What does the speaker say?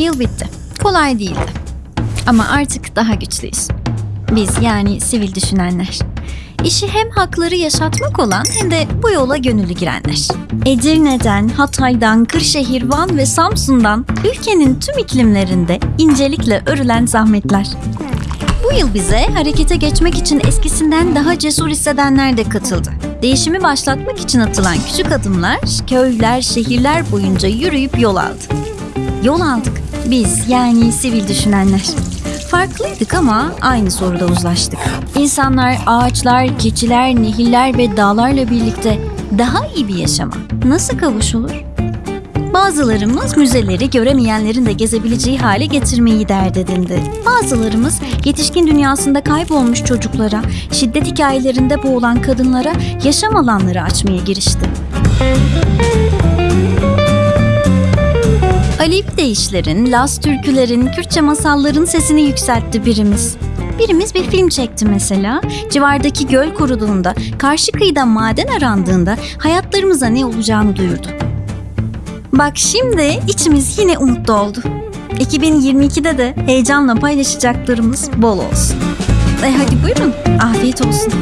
Yıl bitti. Kolay değildi. Ama artık daha güçlüyüz. Biz yani sivil düşünenler. İşi hem hakları yaşatmak olan hem de bu yola gönüllü girenler. Edirne'den, Hatay'dan, Kırşehir, Van ve Samsun'dan ülkenin tüm iklimlerinde incelikle örülen zahmetler. Bu yıl bize harekete geçmek için eskisinden daha cesur hissedenler de katıldı. Değişimi başlatmak için atılan küçük adımlar köyler, şehirler boyunca yürüyüp yol aldı. Yol aldık. Biz yani sivil düşünenler. Farklıydık ama aynı soruda uzlaştık. İnsanlar, ağaçlar, keçiler, nehirler ve dağlarla birlikte daha iyi bir yaşama nasıl kavuşulur? Bazılarımız müzeleri göremeyenlerin de gezebileceği hale getirmeyi dert edindi. Bazılarımız yetişkin dünyasında kaybolmuş çocuklara, şiddet hikayelerinde boğulan kadınlara yaşam alanları açmaya girişti. Alip deyişlerin, Las türkülerin, Kürtçe masalların sesini yükseltti birimiz. Birimiz bir film çekti mesela. Civardaki göl kuruduğunda, karşı kıyıda maden arandığında hayatlarımıza ne olacağını duyurdu. Bak şimdi içimiz yine umutlu oldu. 2022'de de heyecanla paylaşacaklarımız bol olsun. E hadi buyurun, afiyet olsun.